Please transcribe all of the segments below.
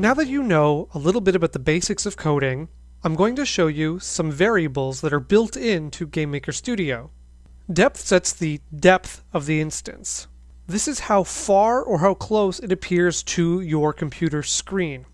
Now that you know a little bit about the basics of coding, I'm going to show you some variables that are built into GameMaker Studio. Depth sets the depth of the instance. This is how far or how close it appears to your computer screen.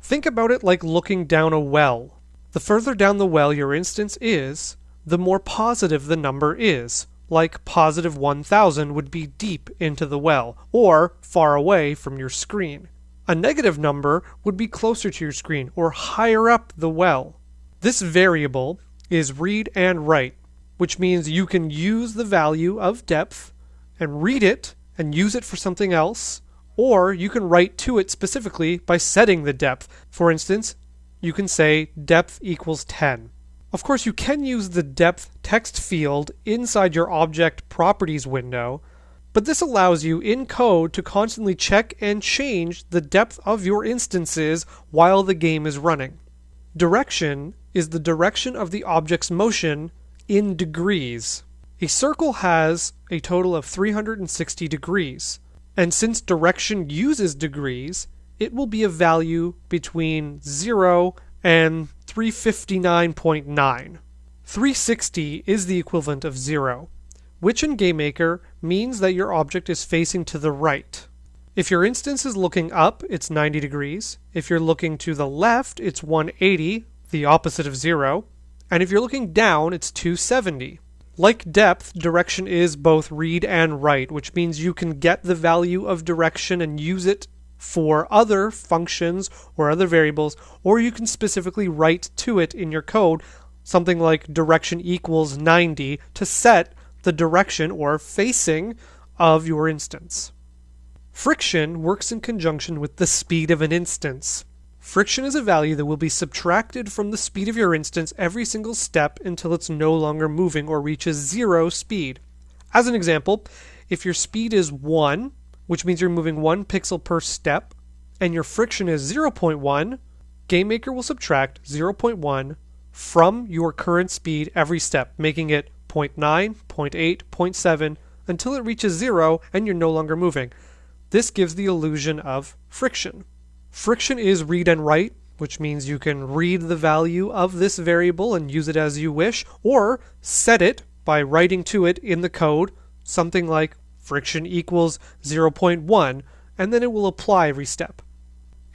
Think about it like looking down a well. The further down the well your instance is, the more positive the number is, like positive 1000 would be deep into the well, or far away from your screen. A negative number would be closer to your screen or higher up the well. This variable is read and write, which means you can use the value of depth and read it and use it for something else, or you can write to it specifically by setting the depth. For instance, you can say depth equals 10. Of course, you can use the depth text field inside your object properties window but this allows you in code to constantly check and change the depth of your instances while the game is running. Direction is the direction of the object's motion in degrees. A circle has a total of 360 degrees, and since direction uses degrees, it will be a value between 0 and 359.9. 360 is the equivalent of 0 which in GameMaker means that your object is facing to the right. If your instance is looking up, it's 90 degrees. If you're looking to the left, it's 180, the opposite of 0. And if you're looking down, it's 270. Like depth, direction is both read and write, which means you can get the value of direction and use it for other functions or other variables, or you can specifically write to it in your code something like direction equals 90 to set the direction or facing of your instance. Friction works in conjunction with the speed of an instance. Friction is a value that will be subtracted from the speed of your instance every single step until it's no longer moving or reaches zero speed. As an example, if your speed is 1, which means you're moving 1 pixel per step, and your friction is 0.1, GameMaker will subtract 0.1 from your current speed every step, making it 0.9, 0.8, 0.7 until it reaches zero and you're no longer moving. This gives the illusion of friction. Friction is read and write, which means you can read the value of this variable and use it as you wish, or set it by writing to it in the code something like friction equals 0.1, and then it will apply every step.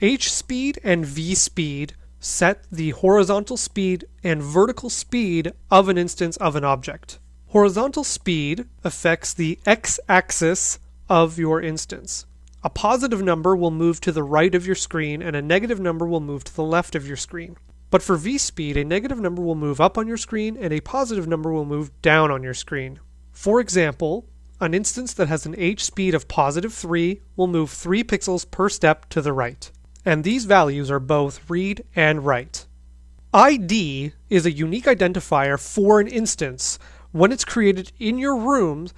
H speed and V speed set the horizontal speed and vertical speed of an instance of an object. Horizontal speed affects the x-axis of your instance. A positive number will move to the right of your screen and a negative number will move to the left of your screen. But for v-speed, a negative number will move up on your screen and a positive number will move down on your screen. For example, an instance that has an h speed of positive 3 will move 3 pixels per step to the right and these values are both read and write. ID is a unique identifier for an instance. When it's created in your room,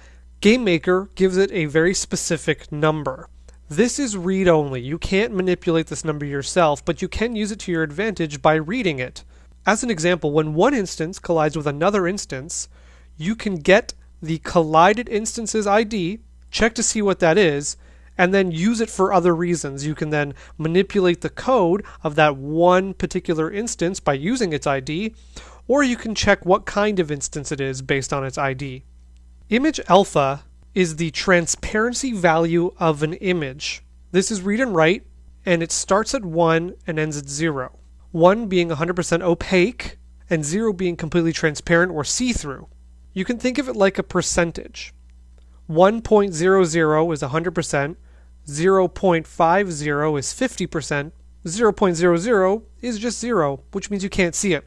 GameMaker gives it a very specific number. This is read only. You can't manipulate this number yourself, but you can use it to your advantage by reading it. As an example, when one instance collides with another instance, you can get the collided instance's ID, check to see what that is, and then use it for other reasons. You can then manipulate the code of that one particular instance by using its ID, or you can check what kind of instance it is based on its ID. Image alpha is the transparency value of an image. This is read and write, and it starts at 1 and ends at 0. 1 being 100% opaque, and 0 being completely transparent or see through. You can think of it like a percentage. 1.00 is 100%, 0.50 is 50%, 0.00 is just 0, which means you can't see it.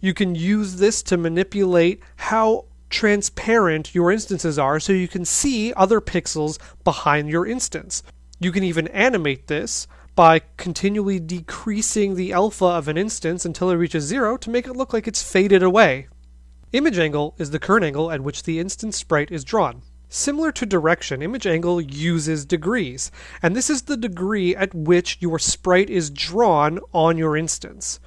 You can use this to manipulate how transparent your instances are so you can see other pixels behind your instance. You can even animate this by continually decreasing the alpha of an instance until it reaches zero to make it look like it's faded away. Image angle is the current angle at which the instance sprite is drawn. Similar to direction, image angle uses degrees, and this is the degree at which your sprite is drawn on your instance.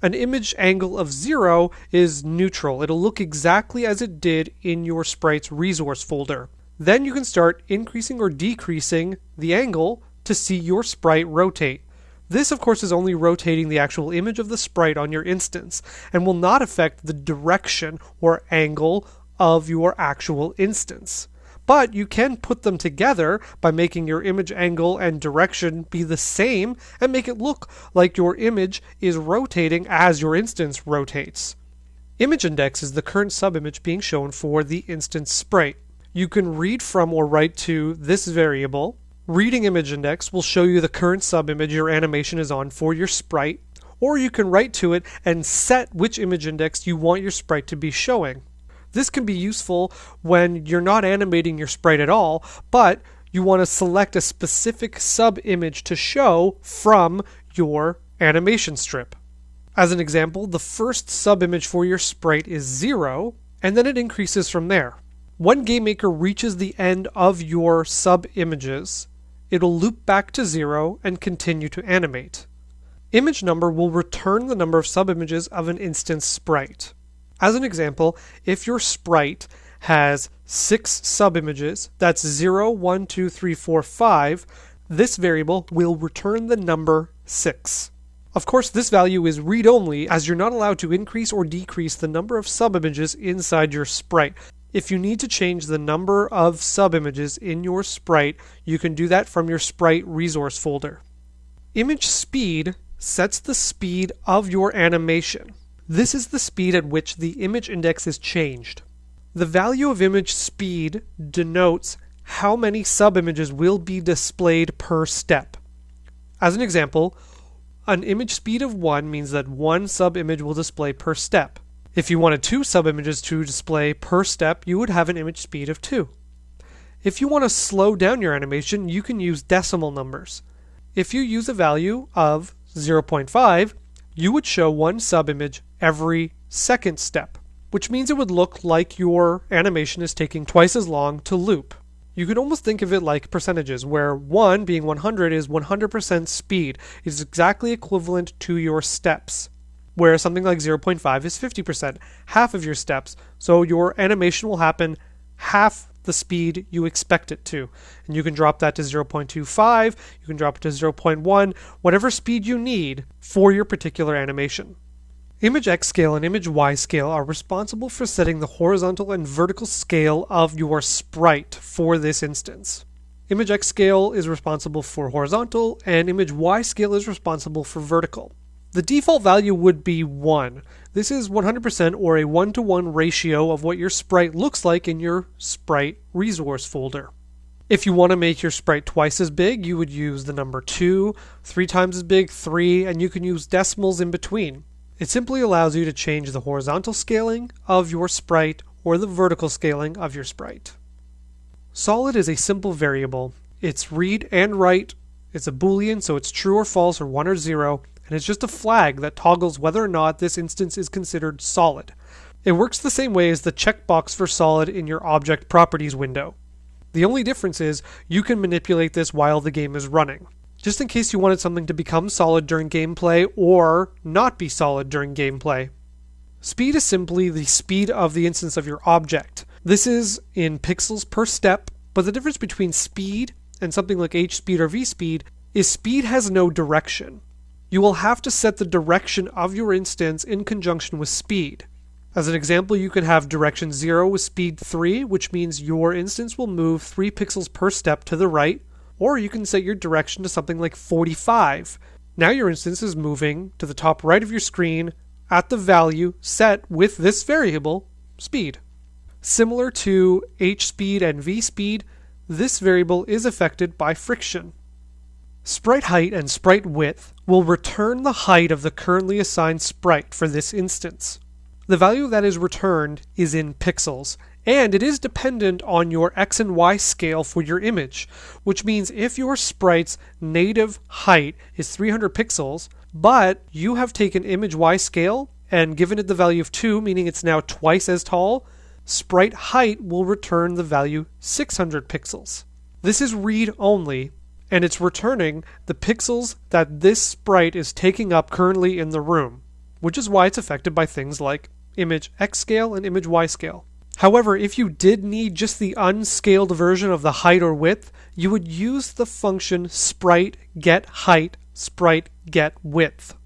An image angle of zero is neutral. It'll look exactly as it did in your sprite's resource folder. Then you can start increasing or decreasing the angle to see your sprite rotate. This, of course, is only rotating the actual image of the sprite on your instance and will not affect the direction or angle of your actual instance. But you can put them together by making your image angle and direction be the same and make it look like your image is rotating as your instance rotates. Image index is the current subimage being shown for the instance sprite. You can read from or write to this variable. Reading image index will show you the current subimage your animation is on for your sprite, or you can write to it and set which image index you want your sprite to be showing. This can be useful when you're not animating your sprite at all, but you want to select a specific sub image to show from your animation strip. As an example, the first sub image for your sprite is 0, and then it increases from there. When GameMaker reaches the end of your sub images, it'll loop back to 0 and continue to animate. Image number will return the number of sub images of an instance sprite. As an example, if your sprite has six subimages, that's 0, 1, 2, 3, 4, 5, this variable will return the number 6. Of course, this value is read-only as you're not allowed to increase or decrease the number of subimages inside your sprite. If you need to change the number of subimages in your sprite, you can do that from your sprite resource folder. Image speed sets the speed of your animation. This is the speed at which the image index is changed. The value of image speed denotes how many subimages will be displayed per step. As an example, an image speed of 1 means that one subimage will display per step. If you wanted two subimages to display per step, you would have an image speed of 2. If you want to slow down your animation, you can use decimal numbers. If you use a value of 0.5, you would show one subimage every second step, which means it would look like your animation is taking twice as long to loop. You could almost think of it like percentages, where 1 being 100 is 100% speed. It is exactly equivalent to your steps, where something like 0.5 is 50%, half of your steps. So your animation will happen half the speed you expect it to. And you can drop that to 0.25, you can drop it to 0.1, whatever speed you need for your particular animation. Image X scale and Image Y scale are responsible for setting the horizontal and vertical scale of your sprite for this instance. Image X scale is responsible for horizontal, and Image Y scale is responsible for vertical. The default value would be 1. This is 100% or a 1 to 1 ratio of what your sprite looks like in your sprite resource folder. If you want to make your sprite twice as big, you would use the number 2, 3 times as big, 3, and you can use decimals in between. It simply allows you to change the horizontal scaling of your sprite or the vertical scaling of your sprite. Solid is a simple variable. It's read and write. It's a boolean, so it's true or false or 1 or 0, and it's just a flag that toggles whether or not this instance is considered solid. It works the same way as the checkbox for solid in your object properties window. The only difference is you can manipulate this while the game is running. Just in case you wanted something to become solid during gameplay or not be solid during gameplay. Speed is simply the speed of the instance of your object. This is in pixels per step, but the difference between speed and something like h speed or v speed is speed has no direction you will have to set the direction of your instance in conjunction with speed. As an example, you could have direction 0 with speed 3, which means your instance will move 3 pixels per step to the right, or you can set your direction to something like 45. Now your instance is moving to the top right of your screen at the value set with this variable, speed. Similar to h speed and v speed, this variable is affected by friction. Sprite height and sprite width will return the height of the currently assigned sprite for this instance. The value that is returned is in pixels, and it is dependent on your x and y scale for your image, which means if your sprite's native height is 300 pixels, but you have taken image y scale and given it the value of 2, meaning it's now twice as tall, sprite height will return the value 600 pixels. This is read only, and it's returning the pixels that this sprite is taking up currently in the room, which is why it's affected by things like image X scale and image Y scale. However, if you did need just the unscaled version of the height or width, you would use the function sprite get height sprite get width.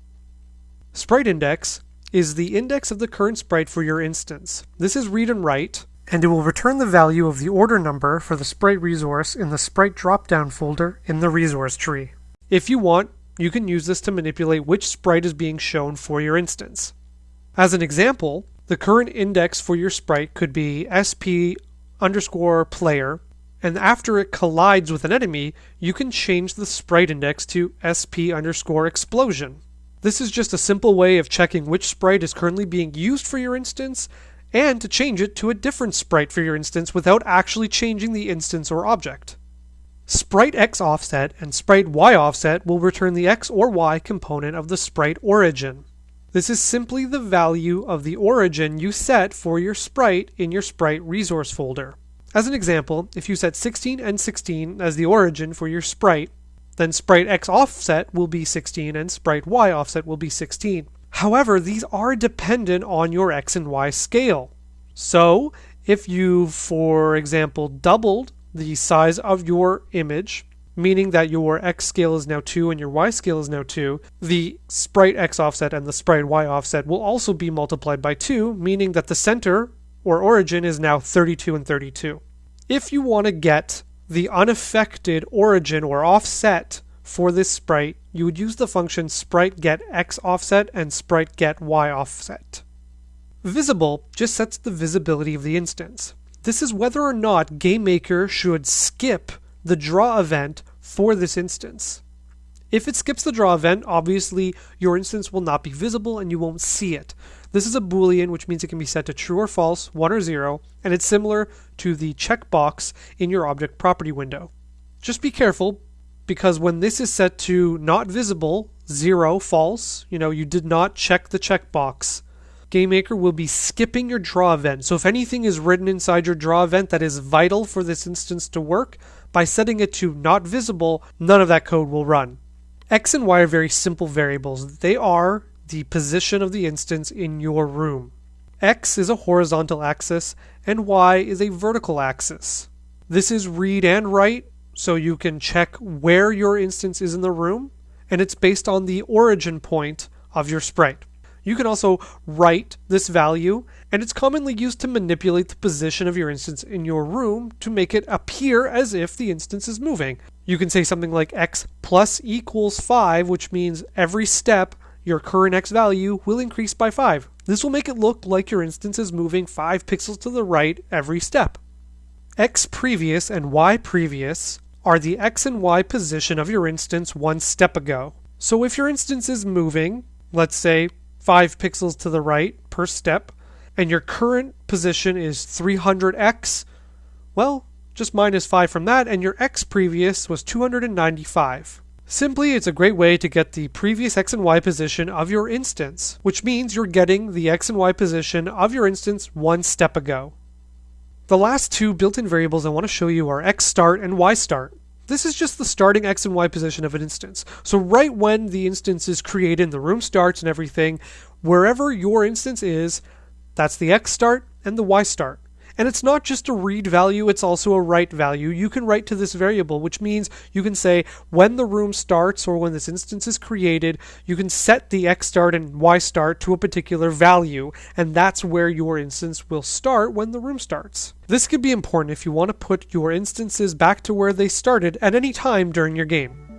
Sprite index is the index of the current sprite for your instance. This is read and write, and it will return the value of the order number for the sprite resource in the sprite dropdown folder in the resource tree. If you want, you can use this to manipulate which sprite is being shown for your instance. As an example, the current index for your sprite could be sp underscore player, and after it collides with an enemy, you can change the sprite index to sp underscore explosion. This is just a simple way of checking which sprite is currently being used for your instance and to change it to a different sprite for your instance without actually changing the instance or object. Sprite X offset and Sprite Y offset will return the X or Y component of the sprite origin. This is simply the value of the origin you set for your sprite in your sprite resource folder. As an example, if you set 16 and 16 as the origin for your sprite, then sprite X offset will be 16 and sprite Y offset will be 16. However, these are dependent on your X and Y scale. So, if you, for example, doubled the size of your image meaning that your x scale is now 2 and your y scale is now 2, the sprite x offset and the sprite y offset will also be multiplied by 2, meaning that the center or origin is now 32 and 32. If you want to get the unaffected origin or offset for this sprite, you would use the function sprite get x offset and sprite get y offset. Visible just sets the visibility of the instance. This is whether or not GameMaker should skip the draw event for this instance. If it skips the draw event, obviously your instance will not be visible and you won't see it. This is a boolean, which means it can be set to true or false, 1 or 0, and it's similar to the checkbox in your object property window. Just be careful, because when this is set to not visible, 0, false, you know, you did not check the checkbox, GameMaker will be skipping your draw event. So if anything is written inside your draw event that is vital for this instance to work, by setting it to not visible, none of that code will run. X and Y are very simple variables. They are the position of the instance in your room. X is a horizontal axis and Y is a vertical axis. This is read and write, so you can check where your instance is in the room, and it's based on the origin point of your sprite. You can also write this value, and it's commonly used to manipulate the position of your instance in your room to make it appear as if the instance is moving. You can say something like x plus equals 5, which means every step your current x value will increase by 5. This will make it look like your instance is moving 5 pixels to the right every step. x previous and y previous are the x and y position of your instance one step ago. So if your instance is moving, let's say 5 pixels to the right per step, and your current position is 300x, well, just minus 5 from that, and your x previous was 295. Simply, it's a great way to get the previous x and y position of your instance, which means you're getting the x and y position of your instance one step ago. The last two built-in variables I want to show you are xstart and ystart. This is just the starting x and y position of an instance. So right when the instance is created and the room starts and everything, wherever your instance is, that's the x start and the y start. And it's not just a read value, it's also a write value. You can write to this variable, which means you can say when the room starts or when this instance is created, you can set the x start and y start to a particular value, and that's where your instance will start when the room starts. This could be important if you want to put your instances back to where they started at any time during your game.